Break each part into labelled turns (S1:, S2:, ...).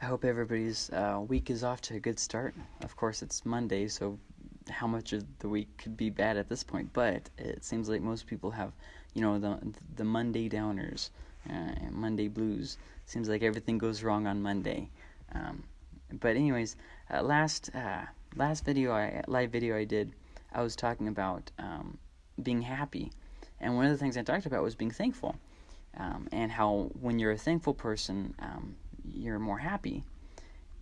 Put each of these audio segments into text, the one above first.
S1: I hope everybody's uh, week is off to a good start. Of course, it's Monday, so how much of the week could be bad at this point? But it seems like most people have, you know, the the Monday downers, uh, Monday blues. Seems like everything goes wrong on Monday. Um, but anyways, uh, last uh, last video, I live video I did, I was talking about um, being happy, and one of the things I talked about was being thankful, um, and how when you're a thankful person um, you're more happy.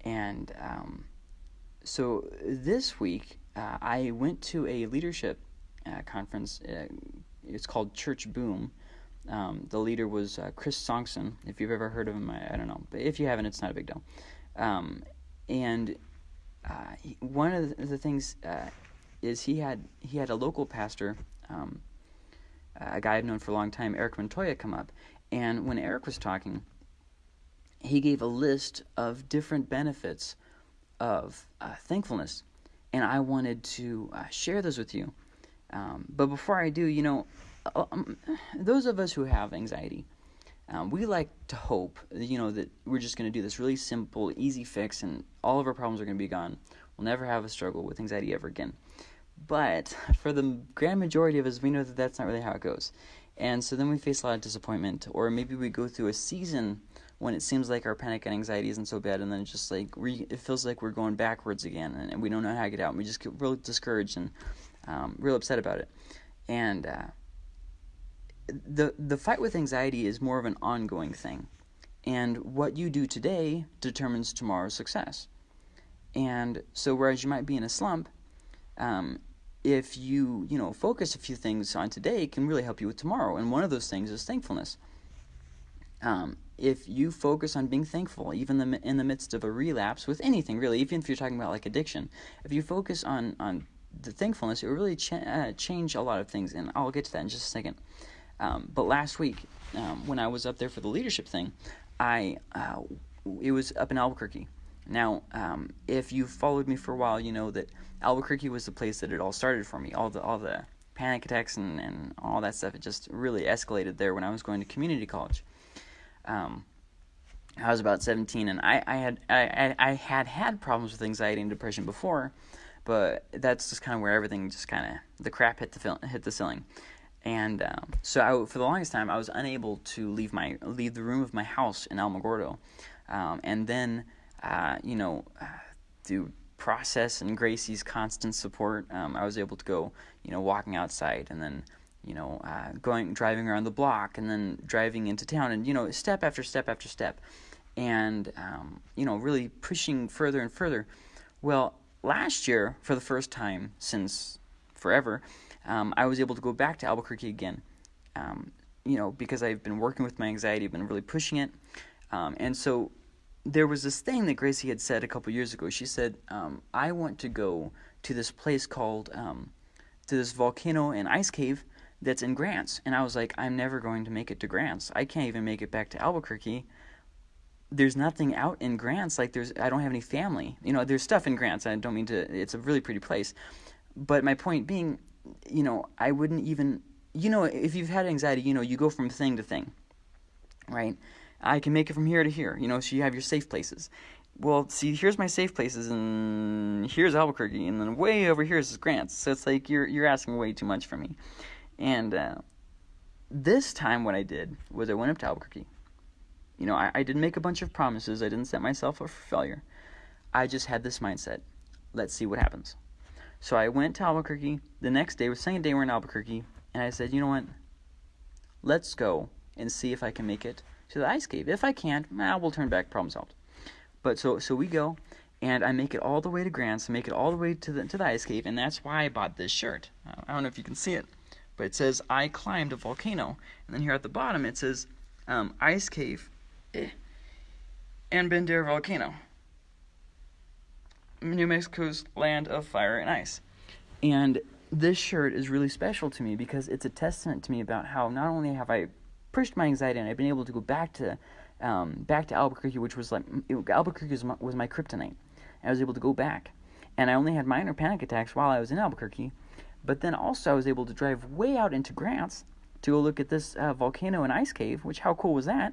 S1: And um, so this week, uh, I went to a leadership uh, conference. Uh, it's called Church Boom. Um, the leader was uh, Chris Sonksen. If you've ever heard of him, I, I, don't know, but if you haven't, it's not a big deal. Um, and uh, one of the, the things uh, is he had he had a local pastor, um, a guy I've known for a long time, Eric Montoya, come up, and when Eric was talking, he gave a list of different benefits of uh, thankfulness, and I wanted to uh, share those with you. Um, but before I do, you know, uh, um, those of us who have anxiety, um, we like to hope, you know, that we're just going to do this really simple, easy fix, and all of our problems are going to be gone. We'll never have a struggle with anxiety ever again. But for the grand majority of us, we know that that's not really how it goes. And so then we face a lot of disappointment, or maybe we go through a season when it seems like our panic and anxiety isn't so bad, and then just like re- it feels like we're going backwards again, and, and, we don't know how to get out, and we just get real discouraged and um, real upset about it. And uh, the the fight with anxiety is more of an ongoing thing, and what you do today determines tomorrow's success. And so, whereas you might be in a slump, um, if you you know focus a few things on today, it can really help you with tomorrow. And one of those things is thankfulness. Um, if you focus on being thankful, even the, in the midst of a relapse with anything really, even if you're talking about like addiction, if you focus on on the thankfulness, it will really ch- uh, change a lot of things, and I'll get to that in just a second. Um, but last week, um, when I was up there for the leadership thing, I uh, it was up in Albuquerque. Now, um, if you've followed me for a while, you know that Albuquerque was the place that it all started for me. All the all the panic attacks and, and all that stuff. It just really escalated there when I was going to community college. Um, I was about 17, and I, I had I, I had had problems with anxiety and depression before, but that's just kind of where everything just kind of the crap hit the fil- hit the ceiling, and um, so I, for the longest time I was unable to leave my leave the room of my house in Alamogordo, um, and then uh, you know through process and Gracie's constant support, um, I was able to go you know walking outside and then you know, uh, going driving around the block and then driving into town, and you know, step after step after step, and um, you know, really pushing further and further. Well, last year, for the first time since forever, um, I was able to go back to Albuquerque again. Um, you know, because I've been working with my anxiety, I've been really pushing it, um, and so there was this thing that Gracie had said a couple years ago. She said, um, "I want to go to this place called." Um, to this volcano and ice cave that's in Grants. And I was like, I'm never going to make it to Grants. I can't even make it back to Albuquerque. There's nothing out in Grants. Like there's, I don't have any family. You know, there's stuff in Grants. I don't mean to. It's a really pretty place. But my point being, you know, I wouldn't even. You know, if you've had anxiety, you know, you go from thing to thing, right? I can make it from here to here. You know, so you have your safe places. Well, see, here's my safe places, and here's Albuquerque, and then way over here is Grants. So it's like you're you're asking way too much from me. And uh, this time, what I did was I went up to Albuquerque. You know, I, I didn't make a bunch of promises, I didn't set myself up for failure. I just had this mindset let's see what happens. So I went to Albuquerque. The next day, was second day we're in Albuquerque, and I said, you know what? Let's go and see if I can make it to the ice cave. If I can't, we'll turn back. Problem solved. But so so we go, and I make it all the way to Grants, make it all the way to the to the ice cave, and that's why I bought this shirt. I don't know if you can see it but it says I climbed a volcano. And then here at the bottom it says um, ice cave eh, and Bandera volcano. New Mexico's land of fire and ice. And this shirt is really special to me because it's a testament to me about how not only have I pushed my anxiety and I've been able to go back to um, back to Albuquerque, which was like it, Albuquerque was my, was my kryptonite. I was able to go back, and I only had minor panic attacks while I was in Albuquerque, but then also I was able to drive way out into Grants to go look at this uh, volcano and ice cave, which how cool was that?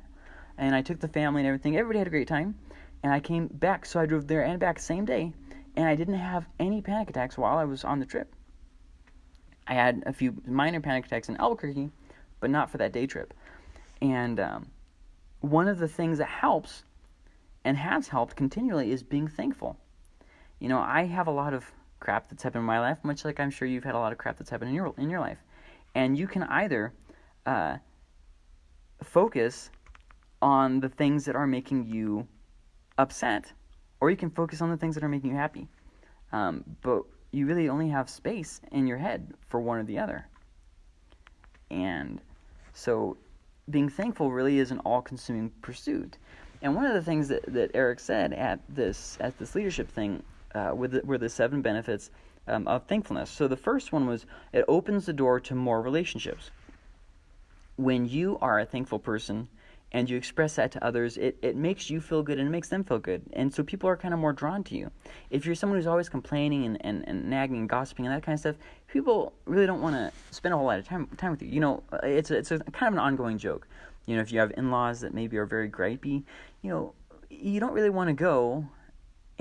S1: And I took the family and everything. Everybody had a great time. and I came back. So I drove there and back same day, and I didn't have any panic attacks while I was on the trip. I had a few minor panic attacks in Albuquerque, but not for that day trip. And um, one of the things that helps and has helped continually is being thankful. You know, I have a lot of crap that's happened in my life, much like I'm sure you've had a lot of crap that's happened in your in your life, and you can either uh, focus on the things that are making you upset, or you can focus on the things that are making you happy. Um, but you really only have space in your head for one or the other. And so being thankful really is an all-consuming pursuit. And one of the things that, that Eric said at this at this leadership thing uh, with the, were the seven benefits um, of thankfulness. So the first one was it opens the door to more relationships. When you are a thankful person, and you express that to others, it, it makes you feel good and it makes them feel good. And so people are kind of more drawn to you. If you're someone who's always complaining and, and, and nagging and gossiping and that kind of stuff, people really don't want to spend a whole lot of time, time with you. You know, it's a, it's a kind of an ongoing joke. You know, if you have in laws that maybe are very gripey, you know, you don't really want to go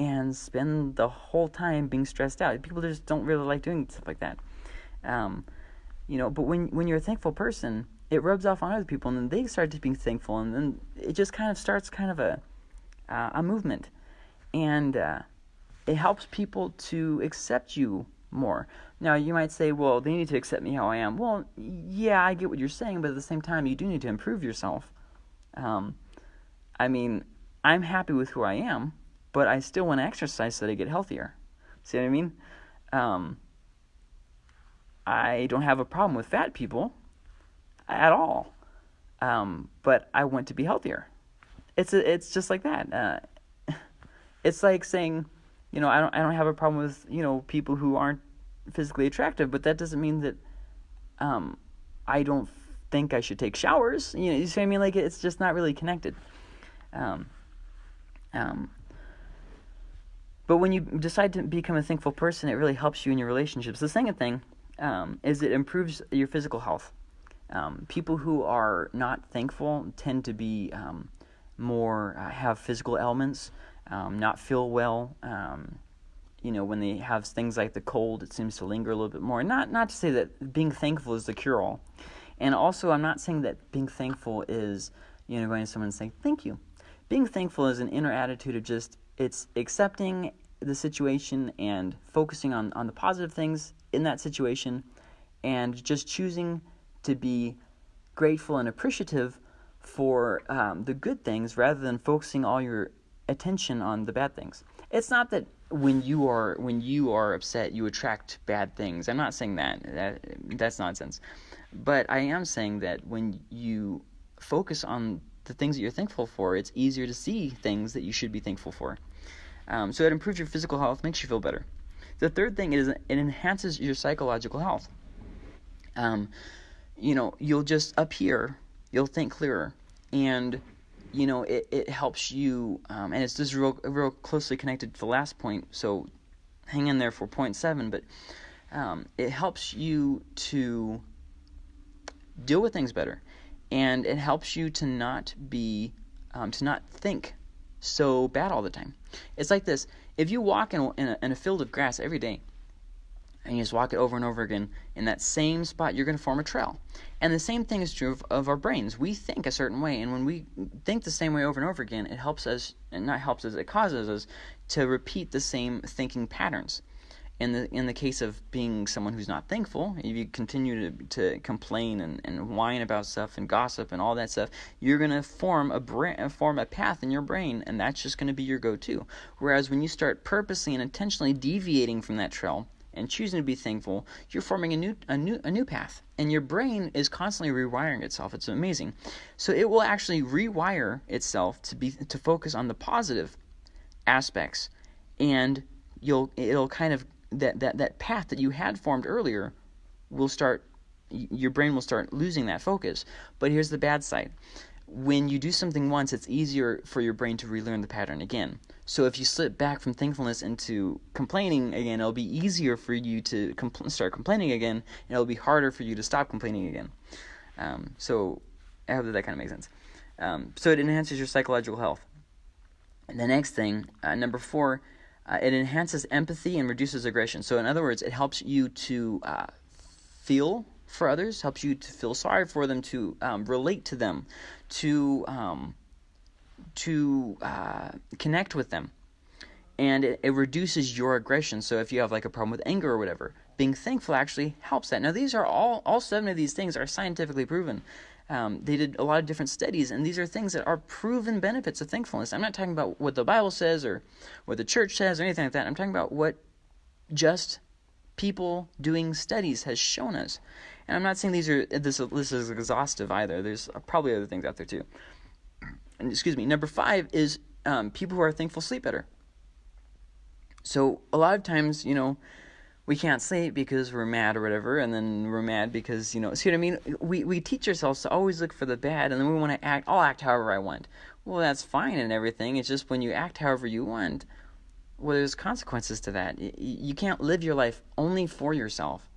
S1: and spend the whole time being stressed out. People just don't really like doing stuff like that. Um, you know, but when when you're a thankful person, it rubs off on other people, and then they start to be thankful, and then it just kind of starts kind of a uh, a movement, and uh, it helps people to accept you more. Now you might say, well, they need to accept me how I am. Well, yeah, I get what you're saying, but at the same time, you do need to improve yourself. Um, I mean, I'm happy with who I am, but I still want to exercise so that I get healthier. See what I mean? Um, I don't have a problem with fat people at all. Um, but I want to be healthier. It's a, it's just like that. Uh, it's like saying, you know, I don't I don't have a problem with you know people who aren't physically attractive, but that doesn't mean that um, I don't think I should take showers. You know, you see what I mean? Like it's just not really connected. Um, um, but when you decide to become a thankful person, it really helps you in your relationships. The second thing um, is it improves your physical health. Um, people who are not thankful tend to be um, more uh, have physical ailments, um, not feel well. Um, you know, when they have things like the cold, it seems to linger a little bit more. Not not to say that being thankful is the cure all, and also I'm not saying that being thankful is you know going to someone and saying thank you. Being thankful is an inner attitude of just it's accepting the situation and focusing on on the positive things in that situation, and just choosing to be grateful and appreciative for um, the good things rather than focusing all your attention on the bad things. It's not that when you are when you are upset you attract bad things. I'm not saying that. that that's nonsense. But I am saying that when you focus on the things that you're thankful for, it's easier to see things that you should be thankful for. Um, so it improves your physical health, makes you feel better. The third thing is it enhances your psychological health. Um, you know, you'll just up here, you'll think clearer, and you know, it, it helps you, um, and it's just real real closely connected to the last point. So hang in there for point seven, but um, it helps you to deal with things better, and it helps you to not be um, to not think so bad all the time. It's like this: if you walk in a, in a, in a field of grass every day, and you just walk it over and over again in that same spot, you're going to form a trail. And the same thing is true of, of, our brains. We think a certain way, and when we think the same way over and over again, it helps us, and not helps us, it causes us to repeat the same thinking patterns. In the in the case of being someone who's not thankful, if you continue to, to complain and, and whine about stuff and gossip and all that stuff, you're gonna form a bra- form a path in your brain, and that's just gonna be your go-to. Whereas when you start purposely and intentionally deviating from that trail, and choosing to be thankful, you're forming a new a new a new path. And your brain is constantly rewiring itself. It's amazing. So it will actually rewire itself to be to focus on the positive aspects and you'll it'll kind of that that that path that you had formed earlier will start your brain will start losing that focus. But here's the bad side. When you do something once, it's easier for your brain to relearn the pattern again. So if you slip back from thankfulness into complaining again, it'll be easier for you to compl- start complaining again, and it'll be harder for you to stop complaining again. Um, so I hope that that kind of makes sense. Um, so it enhances your psychological health. And the next thing, uh, number four, uh, it enhances empathy and reduces aggression. So, in other words, it helps you to uh, feel for others, helps you to feel sorry for them, to um, relate to them, to um, to uh, connect with them, and it, it reduces your aggression. So, if you have like a problem with anger or whatever, being thankful actually helps that. Now, these are all all seven of these things are scientifically proven. Um, they did a lot of different studies, and these are things that are proven benefits of thankfulness. I'm not talking about what the Bible says or what the church says or anything like that. I'm talking about what just people doing studies has shown us. And I'm not saying these are this this is exhaustive either. There's probably other things out there too. And excuse me. Number five is um, people who are thankful sleep better. So a lot of times, you know, we can't sleep because we're mad or whatever, and then we're mad because you know. See what I mean? We we teach ourselves to always look for the bad, and then we want to act. I'll act however I want. Well, that's fine and everything. It's just when you act however you want, well, there's consequences to that. You can't live your life only for yourself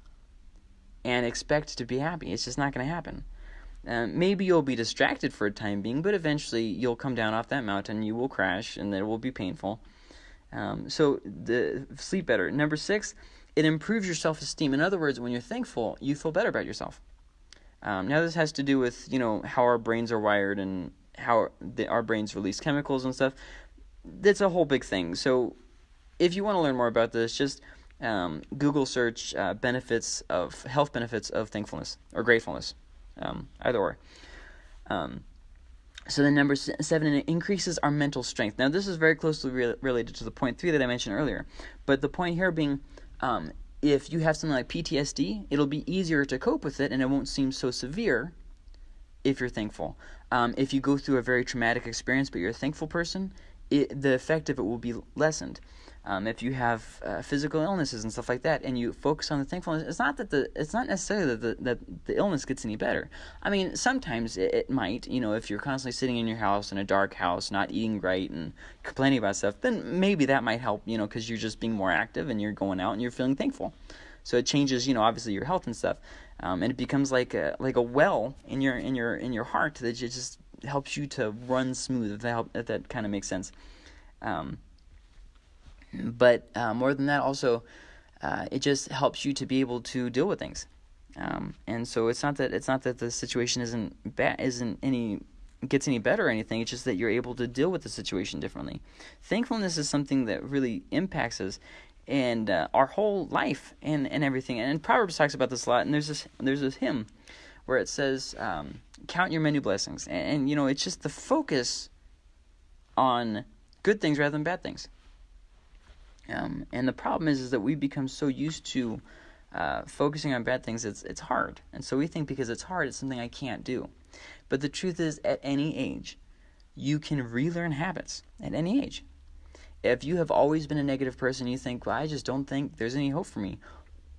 S1: and expect to be happy. It's just not going to happen. Um, maybe you'll be distracted for a time being, but eventually you'll come down off that mountain. You will crash, and it will be painful. Um, so the sleep better. Number six it improves your self esteem. In other words, when you're thankful, you feel better about yourself. Um, now, this has to do with you know how our brains are wired and how the, our brains release chemicals and stuff. That's a whole big thing. So, if you want to learn more about this, just um, Google search uh, benefits of health benefits of thankfulness or gratefulness, um, either or. Um, so then number seven, it increases our mental strength. Now this is very closely re- related to the point three that I mentioned earlier, but the point here being um, if you have something like PTSD, it'll be easier to cope with it and it won't seem so severe if you're thankful. Um, if you go through a very traumatic experience but you're a thankful person, it, the effect of it will be lessened um, if you have uh, physical illnesses and stuff like that, and you focus on the thankfulness, it's not that the it's not necessarily that the, that the illness gets any better. I mean, sometimes it, it, might. You know, if you're constantly sitting in your house in a dark house, not eating right, and complaining about stuff, then maybe that might help. You know, because you're just being more active and you're going out and you're feeling thankful. So it changes, you know, obviously your health and stuff, um, and it becomes like a like a well in your in your in your heart that just helps you to run smooth. If that help, if that kind of makes sense. Um, but uh, more than that, also, uh, it just helps you to be able to deal with things. Um, and so it's not that it's not that the situation isn't bad, isn't any gets any better or anything. It's just that you're able to deal with the situation differently. Thankfulness is something that really impacts us and uh, our whole life and, and everything. And Proverbs talks about this a lot. And there's this there's this hymn where it says, um, "Count your many blessings," and, and you know it's just the focus on good things rather than bad things. And the problem is, is that we become so used to uh, focusing on bad things, it's, it's hard. And so we think because it's hard, it's something I can't do. But the truth is, at any age, you can relearn habits at any age. If you have always been a negative person, you think, well, I just don't think there's any hope for me.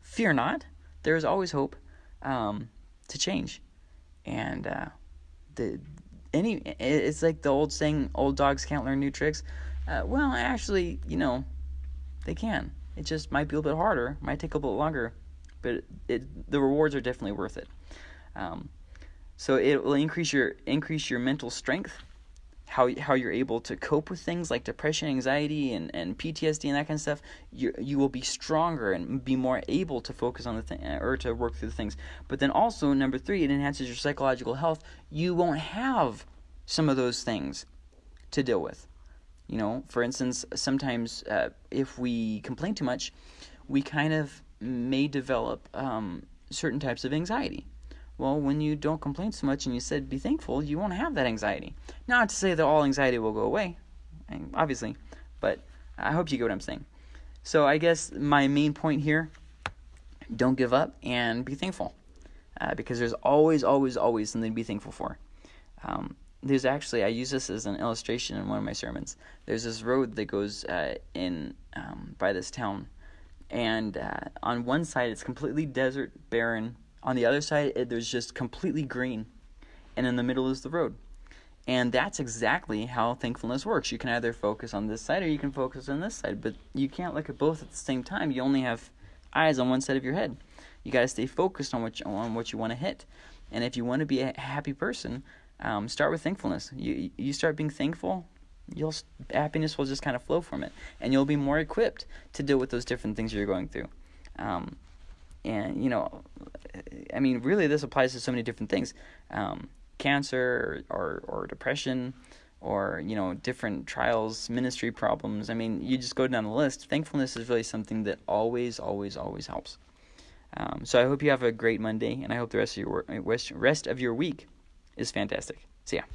S1: Fear not. There is always hope um, to change. And uh, the any it's like the old saying, old dogs can't learn new tricks. Uh, well, actually, you know, they can. It just might be a little bit harder, might take a little bit longer, but it, it, the rewards are definitely worth it. Um, so it will increase your increase your mental strength, how how you're able to cope with things like depression, anxiety, and, and PTSD and that kind of stuff. You you will be stronger and be more able to focus on the thing or to work through the things. But then also number three, it enhances your psychological health. You won't have some of those things to deal with. You know, for instance, sometimes uh, if we complain too much, we kind of may develop um, certain types of anxiety. Well, when you don't complain so much and you said be thankful, you won't have that anxiety. Not to say that all anxiety will go away, obviously, but I hope you get what I'm saying. So I guess my main point here don't give up and be thankful. Uh, because there's always, always, always something to be thankful for. Um, there's actually I use this as an illustration in one of my sermons. There's this road that goes uh, in um, by this town, and uh, on one side it's completely desert, barren. On the other side, it, there's just completely green, and in the middle is the road. And that's exactly how thankfulness works. You can either focus on this side or you can focus on this side, but you can't look at both at the same time. You only have eyes on one side of your head. You got to stay focused on what you, on what you want to hit. And if you want to be a happy person, um, start with thankfulness. You you start being thankful, you'll happiness will just kind of flow from it, and you'll be more equipped to deal with those different things you're going through. Um, and you know, I mean, really, this applies to so many different things: um, cancer or, or, or depression, or you know, different trials, ministry problems. I mean, you just go down the list. Thankfulness is really something that always, always, always helps. Um, so I hope you have a great Monday, and I hope the rest of your rest of your week is fantastic. See ya.